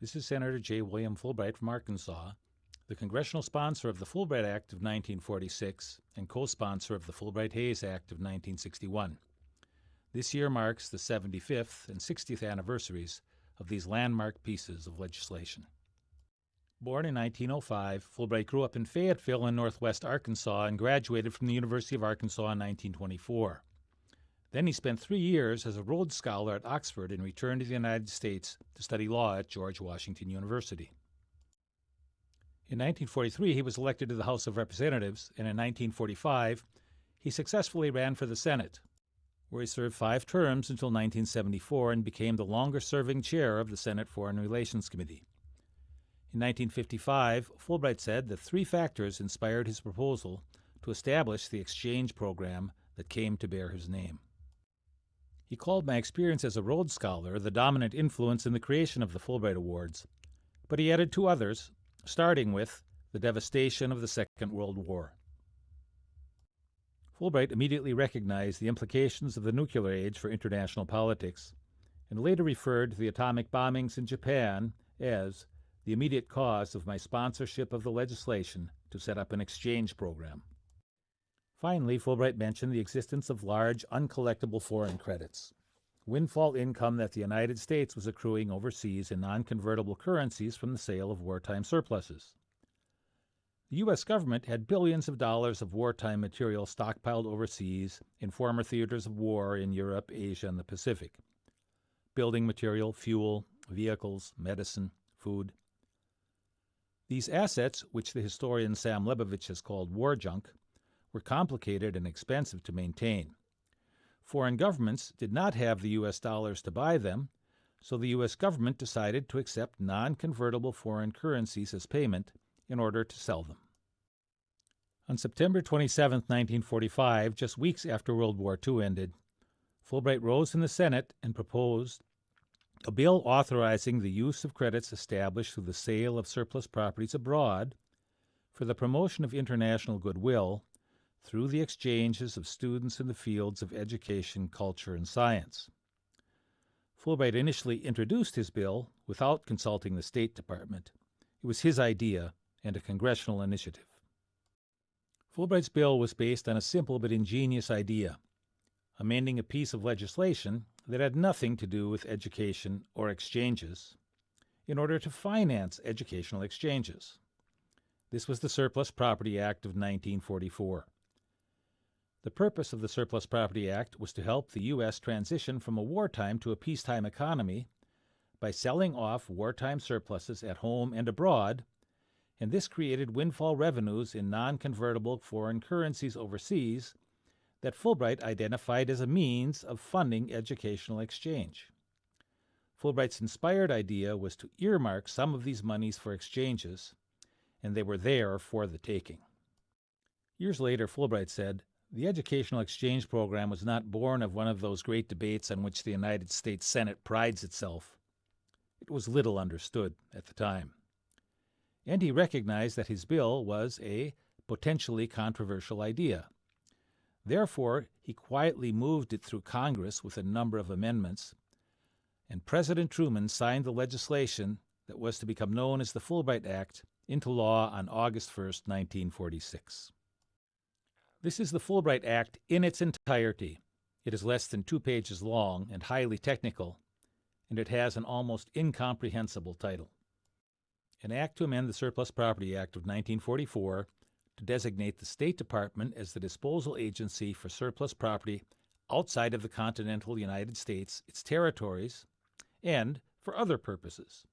This is Senator J. William Fulbright from Arkansas, the congressional sponsor of the Fulbright Act of 1946 and co-sponsor of the Fulbright-Hays Act of 1961. This year marks the 75th and 60th anniversaries of these landmark pieces of legislation. Born in 1905, Fulbright grew up in Fayetteville in northwest Arkansas and graduated from the University of Arkansas in 1924. Then he spent three years as a Rhodes Scholar at Oxford and returned to the United States to study law at George Washington University. In 1943, he was elected to the House of Representatives, and in 1945, he successfully ran for the Senate, where he served five terms until 1974 and became the longest serving chair of the Senate Foreign Relations Committee. In 1955, Fulbright said that three factors inspired his proposal to establish the exchange program that came to bear his name. He called my experience as a Rhodes Scholar the dominant influence in the creation of the Fulbright Awards, but he added two others, starting with the devastation of the Second World War. Fulbright immediately recognized the implications of the nuclear age for international politics, and later referred to the atomic bombings in Japan as the immediate cause of my sponsorship of the legislation to set up an exchange program. Finally, Fulbright mentioned the existence of large uncollectible foreign credits, windfall income that the United States was accruing overseas in non-convertible currencies from the sale of wartime surpluses. The U.S. government had billions of dollars of wartime material stockpiled overseas in former theaters of war in Europe, Asia, and the Pacific. Building material, fuel, vehicles, medicine, food. These assets, which the historian Sam Lebovic has called war junk, were complicated and expensive to maintain. Foreign governments did not have the U.S. dollars to buy them, so the U.S. government decided to accept non-convertible foreign currencies as payment in order to sell them. On September 27, 1945, just weeks after World War II ended, Fulbright rose in the Senate and proposed a bill authorizing the use of credits established through the sale of surplus properties abroad for the promotion of international goodwill through the exchanges of students in the fields of education, culture, and science. Fulbright initially introduced his bill without consulting the State Department. It was his idea and a congressional initiative. Fulbright's bill was based on a simple but ingenious idea, amending a piece of legislation that had nothing to do with education or exchanges in order to finance educational exchanges. This was the Surplus Property Act of 1944. The purpose of the Surplus Property Act was to help the U.S. transition from a wartime to a peacetime economy by selling off wartime surpluses at home and abroad and this created windfall revenues in non-convertible foreign currencies overseas that Fulbright identified as a means of funding educational exchange. Fulbright's inspired idea was to earmark some of these monies for exchanges, and they were there for the taking. Years later, Fulbright said, the educational exchange program was not born of one of those great debates on which the United States Senate prides itself. It was little understood at the time and he recognized that his bill was a potentially controversial idea. Therefore, he quietly moved it through Congress with a number of amendments, and President Truman signed the legislation that was to become known as the Fulbright Act into law on August 1, 1946. This is the Fulbright Act in its entirety. It is less than two pages long and highly technical, and it has an almost incomprehensible title an act to amend the Surplus Property Act of 1944 to designate the State Department as the disposal agency for surplus property outside of the continental United States, its territories, and for other purposes.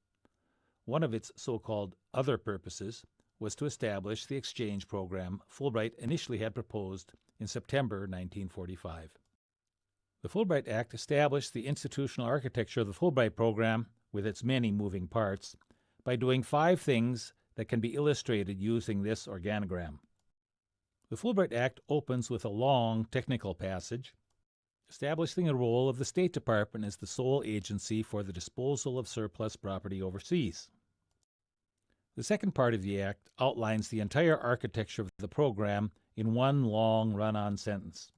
One of its so-called other purposes was to establish the exchange program Fulbright initially had proposed in September 1945. The Fulbright Act established the institutional architecture of the Fulbright program with its many moving parts by doing five things that can be illustrated using this organogram. The Fulbright Act opens with a long technical passage establishing the role of the State Department as the sole agency for the disposal of surplus property overseas. The second part of the Act outlines the entire architecture of the program in one long run-on sentence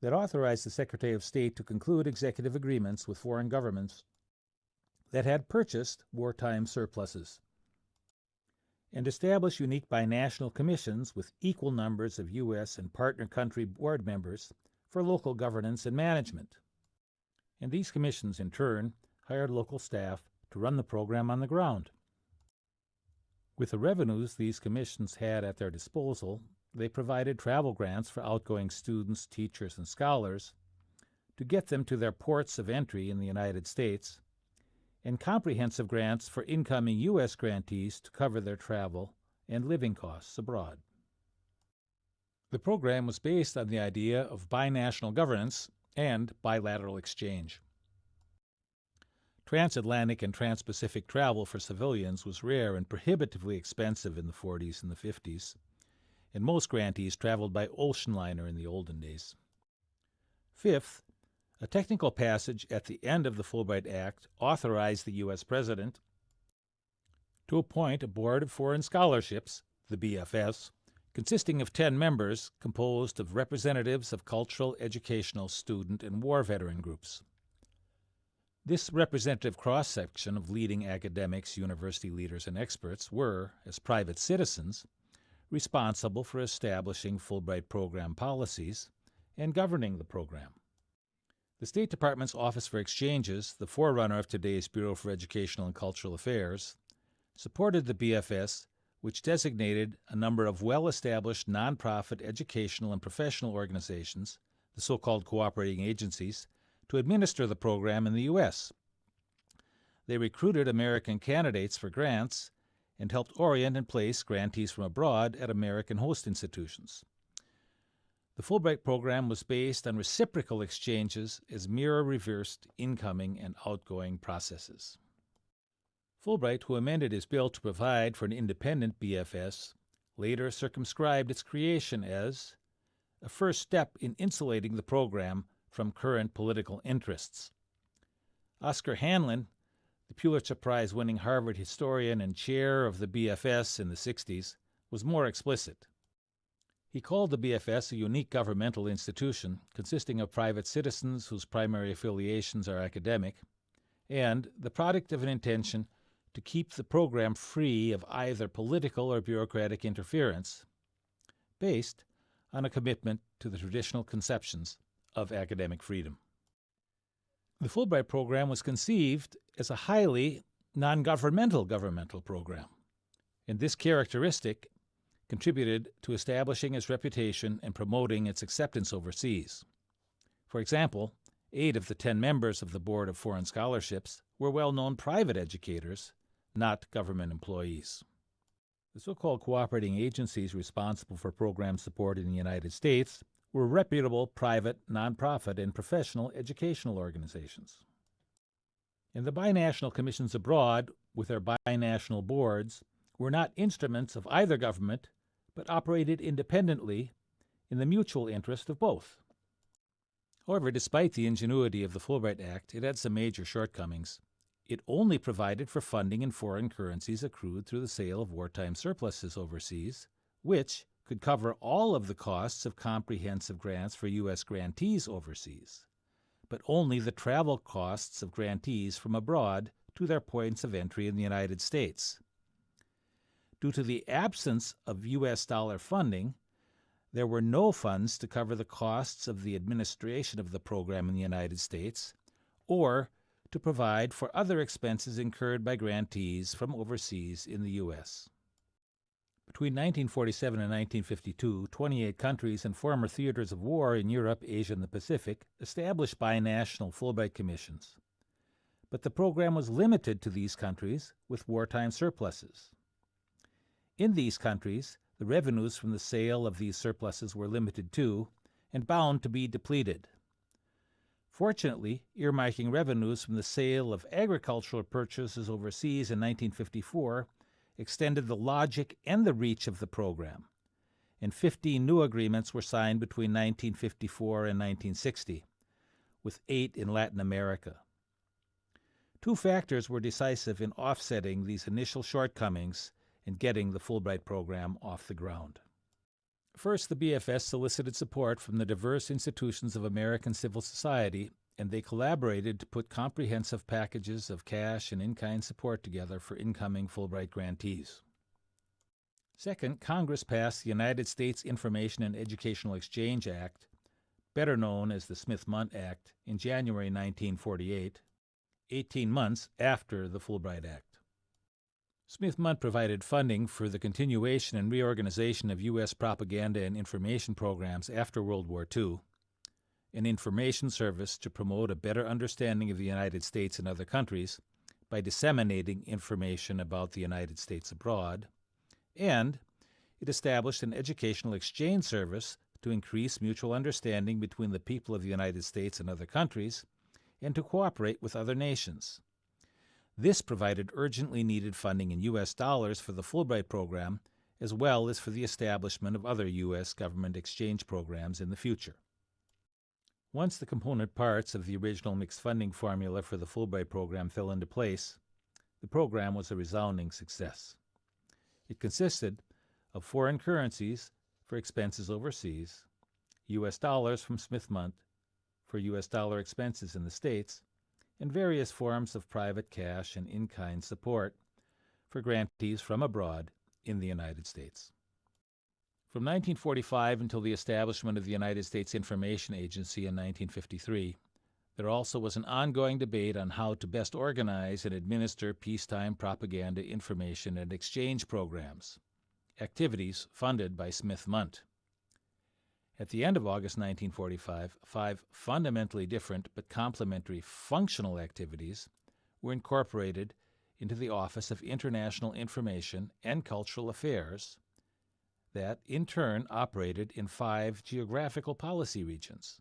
that authorized the Secretary of State to conclude executive agreements with foreign governments that had purchased wartime surpluses, and establish unique binational commissions with equal numbers of U.S. and partner country board members for local governance and management. And these commissions, in turn, hired local staff to run the program on the ground. With the revenues these commissions had at their disposal, they provided travel grants for outgoing students, teachers, and scholars to get them to their ports of entry in the United States, and comprehensive grants for incoming U.S. grantees to cover their travel and living costs abroad. The program was based on the idea of binational governance and bilateral exchange. Transatlantic and transpacific travel for civilians was rare and prohibitively expensive in the 40s and the 50s, and most grantees traveled by ocean liner in the olden days. Fifth, a technical passage at the end of the Fulbright Act authorized the U.S. President to appoint a Board of Foreign Scholarships, the BFS, consisting of 10 members composed of representatives of cultural, educational, student, and war veteran groups. This representative cross section of leading academics, university leaders, and experts were, as private citizens, responsible for establishing Fulbright program policies and governing the program. The State Department's Office for Exchanges, the forerunner of today's Bureau for Educational and Cultural Affairs, supported the BFS, which designated a number of well established nonprofit educational and professional organizations, the so called cooperating agencies, to administer the program in the U.S. They recruited American candidates for grants and helped orient and place grantees from abroad at American host institutions. The Fulbright program was based on reciprocal exchanges as mirror reversed incoming and outgoing processes. Fulbright, who amended his bill to provide for an independent BFS, later circumscribed its creation as a first step in insulating the program from current political interests. Oscar Handlin, the Pulitzer Prize winning Harvard historian and chair of the BFS in the 60s, was more explicit. He called the BFS a unique governmental institution consisting of private citizens whose primary affiliations are academic, and the product of an intention to keep the program free of either political or bureaucratic interference, based on a commitment to the traditional conceptions of academic freedom. The Fulbright program was conceived as a highly non governmental program, and this characteristic contributed to establishing its reputation and promoting its acceptance overseas. For example, eight of the ten members of the Board of Foreign Scholarships were well known private educators, not government employees. The so called cooperating agencies responsible for program support in the United States were reputable private, nonprofit, and professional educational organizations. And the binational commissions abroad, with their binational boards, were not instruments of either government, but operated independently in the mutual interest of both. However, despite the ingenuity of the Fulbright Act, it had some major shortcomings. It only provided for funding in foreign currencies accrued through the sale of wartime surpluses overseas, which, could cover all of the costs of comprehensive grants for U.S. grantees overseas, but only the travel costs of grantees from abroad to their points of entry in the United States. Due to the absence of U.S. dollar funding, there were no funds to cover the costs of the administration of the program in the United States or to provide for other expenses incurred by grantees from overseas in the U.S. Between 1947 and 1952, 28 countries and former theaters of war in Europe, Asia, and the Pacific established binational Fulbright commissions. But the program was limited to these countries with wartime surpluses. In these countries, the revenues from the sale of these surpluses were limited too and bound to be depleted. Fortunately, earmarking revenues from the sale of agricultural purchases overseas in 1954 extended the logic and the reach of the program, and 15 new agreements were signed between 1954 and 1960, with eight in Latin America. Two factors were decisive in offsetting these initial shortcomings in getting the Fulbright program off the ground. First, the BFS solicited support from the diverse institutions of American civil society and they collaborated to put comprehensive packages of cash and in-kind support together for incoming Fulbright grantees. Second, Congress passed the United States Information and Educational Exchange Act, better known as the Smith-Mundt Act, in January 1948, 18 months after the Fulbright Act. Smith-Mundt provided funding for the continuation and reorganization of U.S. propaganda and information programs after World War II, an information service to promote a better understanding of the United States and other countries by disseminating information about the United States abroad, and it established an educational exchange service to increase mutual understanding between the people of the United States and other countries, and to cooperate with other nations. This provided urgently needed funding in U.S. dollars for the Fulbright program, as well as for the establishment of other U.S. government exchange programs in the future. Once the component parts of the original mixed funding formula for the Fulbright program fell into place, the program was a resounding success. It consisted of foreign currencies for expenses overseas, U.S. dollars from Smith-Mundt for U.S. dollar expenses in the States, and various forms of private cash and in-kind support for grantees from abroad in the United States. From 1945 until the establishment of the United States Information Agency in 1953, there also was an ongoing debate on how to best organize and administer peacetime propaganda information and exchange programs, activities funded by Smith-Mundt. At the end of August 1945, five fundamentally different but complementary functional activities were incorporated into the Office of International Information and Cultural Affairs that, in turn, operated in five geographical policy regions.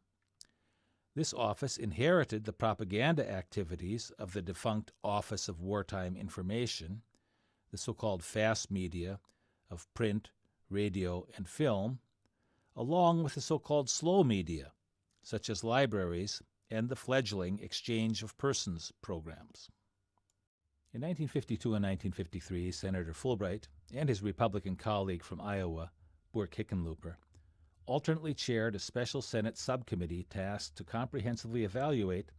This office inherited the propaganda activities of the defunct Office of Wartime Information, the so-called fast media of print, radio, and film, along with the so-called slow media, such as libraries and the fledgling Exchange of Persons programs. In 1952 and 1953, Senator Fulbright and his Republican colleague from Iowa, Burke Hickenlooper, alternately chaired a special Senate subcommittee tasked to comprehensively evaluate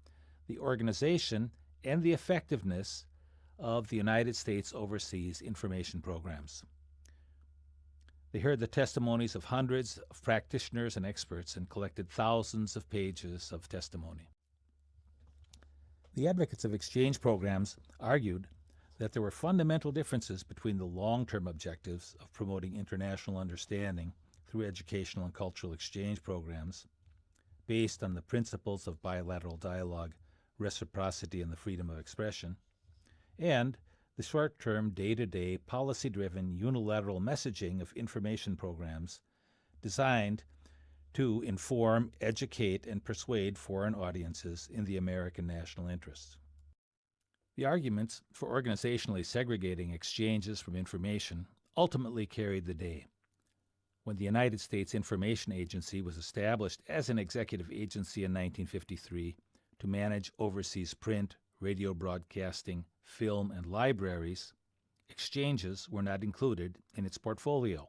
the organization and the effectiveness of the United States overseas information programs. They heard the testimonies of hundreds of practitioners and experts and collected thousands of pages of testimony. The advocates of exchange programs argued that there were fundamental differences between the long-term objectives of promoting international understanding through educational and cultural exchange programs based on the principles of bilateral dialogue, reciprocity, and the freedom of expression, and the short-term, day-to-day, policy-driven, unilateral messaging of information programs designed to inform, educate, and persuade foreign audiences in the American national interest. The arguments for organizationally segregating exchanges from information ultimately carried the day. When the United States Information Agency was established as an executive agency in 1953 to manage overseas print, radio broadcasting, film, and libraries, exchanges were not included in its portfolio.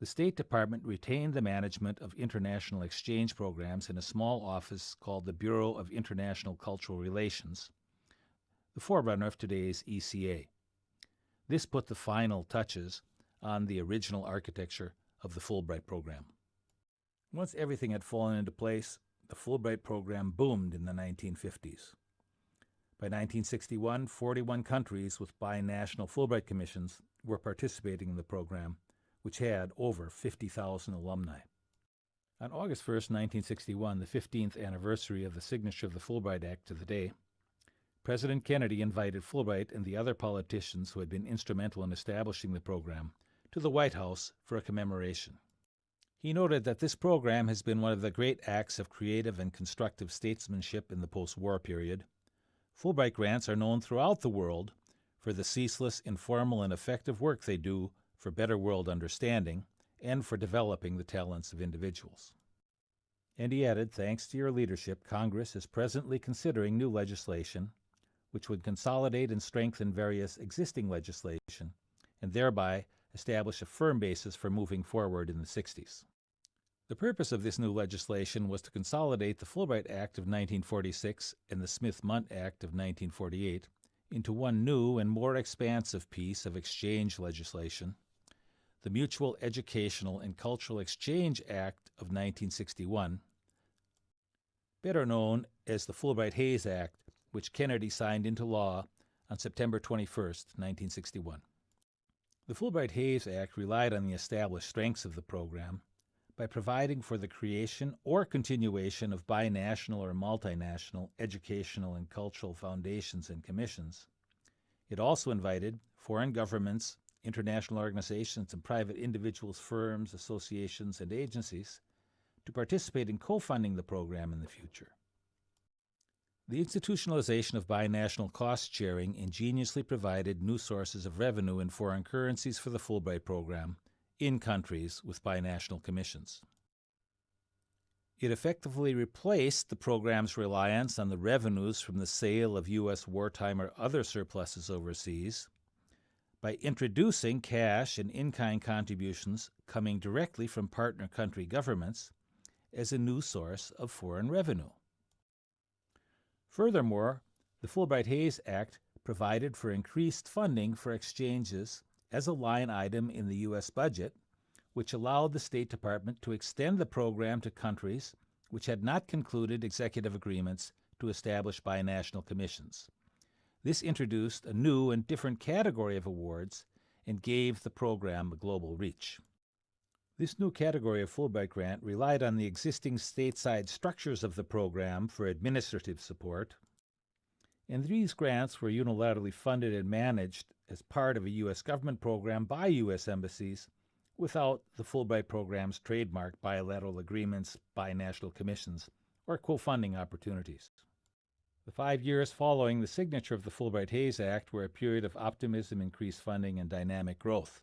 The State Department retained the management of international exchange programs in a small office called the Bureau of International Cultural Relations, the forerunner of today's ECA. This put the final touches on the original architecture of the Fulbright program. Once everything had fallen into place, the Fulbright program boomed in the 1950s. By 1961, 41 countries with binational Fulbright commissions were participating in the program, which had over 50,000 alumni. On August 1, 1961, the 15th anniversary of the signature of the Fulbright Act to the day, President Kennedy invited Fulbright and the other politicians who had been instrumental in establishing the program to the White House for a commemoration. He noted that this program has been one of the great acts of creative and constructive statesmanship in the post-war period, Fulbright grants are known throughout the world for the ceaseless, informal, and effective work they do for better world understanding and for developing the talents of individuals. And he added, thanks to your leadership, Congress is presently considering new legislation which would consolidate and strengthen various existing legislation and thereby establish a firm basis for moving forward in the 60s. The purpose of this new legislation was to consolidate the Fulbright Act of 1946 and the Smith-Mundt Act of 1948 into one new and more expansive piece of exchange legislation, the Mutual Educational and Cultural Exchange Act of 1961, better known as the Fulbright-Hays Act, which Kennedy signed into law on September 21, 1961. The Fulbright-Hays Act relied on the established strengths of the program by providing for the creation or continuation of binational or multinational educational and cultural foundations and commissions. It also invited foreign governments, international organizations, and private individuals, firms, associations, and agencies to participate in co-funding the program in the future. The institutionalization of binational cost sharing ingeniously provided new sources of revenue in foreign currencies for the Fulbright program in countries with binational commissions. It effectively replaced the program's reliance on the revenues from the sale of U.S. wartime or other surpluses overseas by introducing cash and in-kind contributions coming directly from partner country governments as a new source of foreign revenue. Furthermore, the Fulbright-Hays Act provided for increased funding for exchanges as a line item in the U.S. budget, which allowed the State Department to extend the program to countries which had not concluded executive agreements to establish binational commissions. This introduced a new and different category of awards and gave the program a global reach. This new category of Fulbright grant relied on the existing stateside structures of the program for administrative support, and these grants were unilaterally funded and managed as part of a U.S. government program by U.S. embassies without the Fulbright program's trademark bilateral agreements, binational commissions, or co-funding opportunities. The five years following the signature of the Fulbright-Hays Act were a period of optimism, increased funding, and dynamic growth.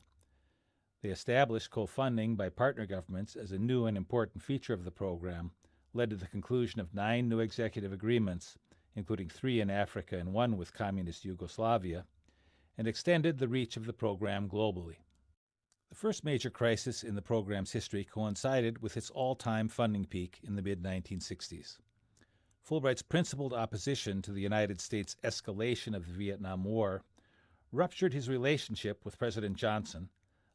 They established co-funding by partner governments as a new and important feature of the program, led to the conclusion of nine new executive agreements, including three in Africa and one with communist Yugoslavia, and extended the reach of the program globally. The first major crisis in the program's history coincided with its all-time funding peak in the mid-1960s. Fulbright's principled opposition to the United States' escalation of the Vietnam War ruptured his relationship with President Johnson,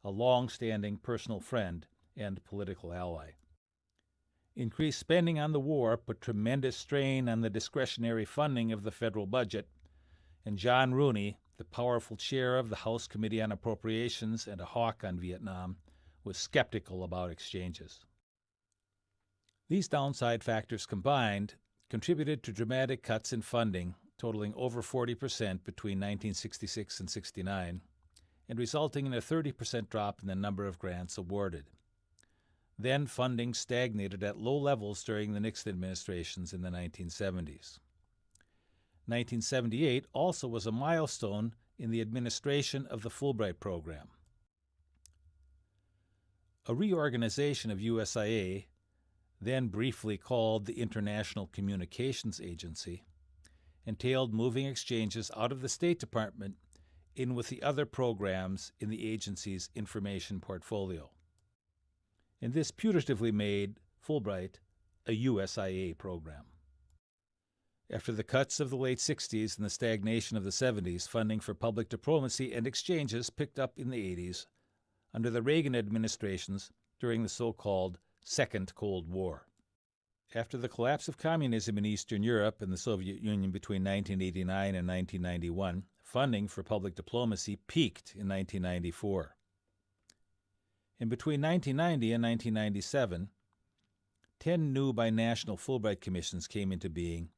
a long-standing personal friend and political ally. Increased spending on the war put tremendous strain on the discretionary funding of the federal budget, and John Rooney, the powerful chair of the House Committee on Appropriations and a hawk on Vietnam, was skeptical about exchanges. These downside factors combined contributed to dramatic cuts in funding totaling over 40% between 1966 and 69 and resulting in a 30% drop in the number of grants awarded. Then funding stagnated at low levels during the Nixon administrations in the 1970s. 1978 also was a milestone in the administration of the Fulbright program. A reorganization of USIA, then briefly called the International Communications Agency, entailed moving exchanges out of the State Department in with the other programs in the agency's information portfolio. And this putatively made Fulbright a USIA program. After the cuts of the late 60s and the stagnation of the 70s, funding for public diplomacy and exchanges picked up in the 80s under the Reagan administrations during the so-called Second Cold War. After the collapse of communism in Eastern Europe and the Soviet Union between 1989 and 1991, funding for public diplomacy peaked in 1994. In between 1990 and 1997, 10 new binational Fulbright commissions came into being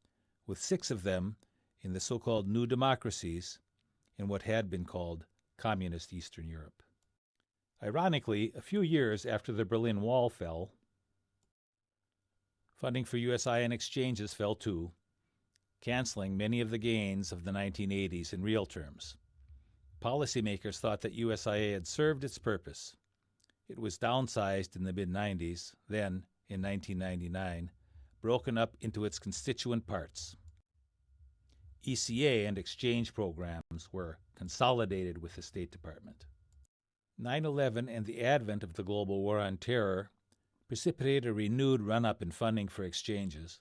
with six of them in the so-called new democracies in what had been called Communist Eastern Europe. Ironically, a few years after the Berlin Wall fell, funding for USIA and exchanges fell too, canceling many of the gains of the 1980s in real terms. Policymakers thought that USIA had served its purpose. It was downsized in the mid-90s, then, in 1999, broken up into its constituent parts. ECA and exchange programs were consolidated with the State Department. 9-11 and the advent of the global war on terror precipitated a renewed run up in funding for exchanges,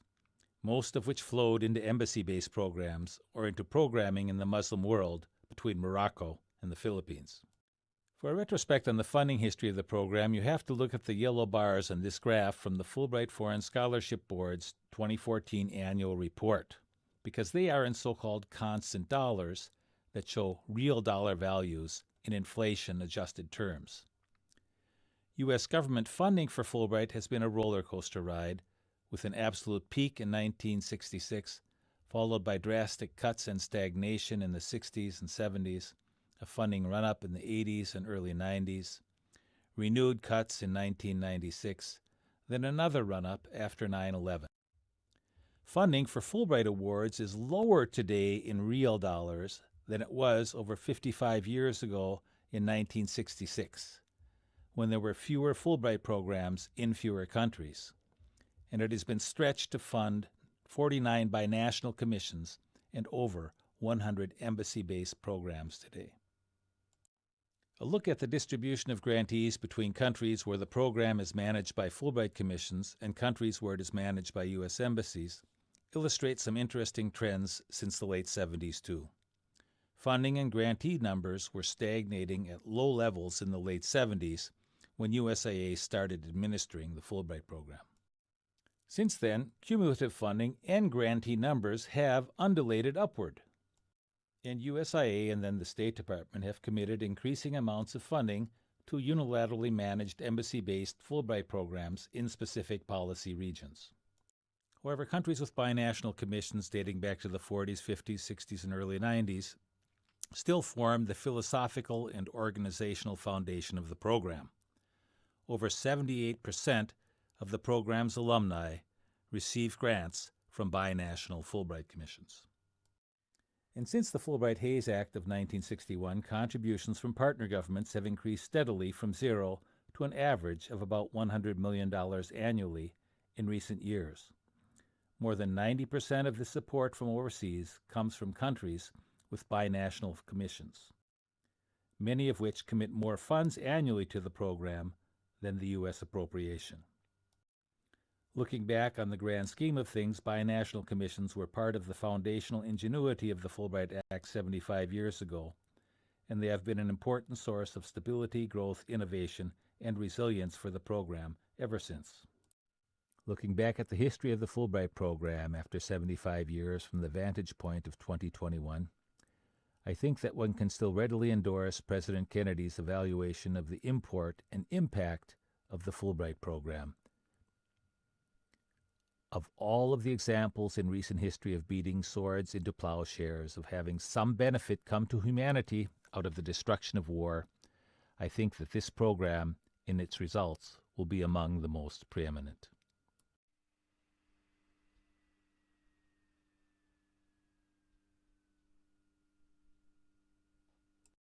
most of which flowed into embassy based programs or into programming in the Muslim world between Morocco and the Philippines. For a retrospect on the funding history of the program, you have to look at the yellow bars on this graph from the Fulbright Foreign Scholarship Board's 2014 annual report, because they are in so called constant dollars that show real dollar values in inflation adjusted terms. U.S. government funding for Fulbright has been a roller coaster ride, with an absolute peak in 1966, followed by drastic cuts and stagnation in the 60s and 70s, a funding run up in the 80s and early 90s, renewed cuts in 1996, then another run up after 9 11. Funding for Fulbright Awards is lower today in real dollars than it was over 55 years ago in 1966, when there were fewer Fulbright programs in fewer countries and it has been stretched to fund 49 binational commissions and over 100 embassy based programs today. A look at the distribution of grantees between countries where the program is managed by Fulbright commissions and countries where it is managed by U.S. embassies illustrates some interesting trends since the late 70s, too. Funding and grantee numbers were stagnating at low levels in the late 70s when USIA started administering the Fulbright program. Since then, cumulative funding and grantee numbers have undulated upward. And USIA and then the State Department have committed increasing amounts of funding to unilaterally managed embassy based Fulbright programs in specific policy regions. However, countries with binational commissions dating back to the 40s, 50s, 60s, and early 90s still form the philosophical and organizational foundation of the program. Over 78% of the program's alumni receive grants from binational Fulbright commissions. And since the Fulbright Hays Act of 1961, contributions from partner governments have increased steadily from zero to an average of about $100 million annually in recent years. More than 90% of the support from overseas comes from countries with binational commissions, many of which commit more funds annually to the program than the U.S. appropriation. Looking back on the grand scheme of things, binational commissions were part of the foundational ingenuity of the Fulbright Act 75 years ago, and they have been an important source of stability, growth, innovation, and resilience for the program ever since. Looking back at the history of the Fulbright program after 75 years from the vantage point of 2021, I think that one can still readily endorse President Kennedy's evaluation of the import and impact of the Fulbright program of all of the examples in recent history of beating swords into plowshares, of having some benefit come to humanity out of the destruction of war, I think that this program, in its results, will be among the most preeminent.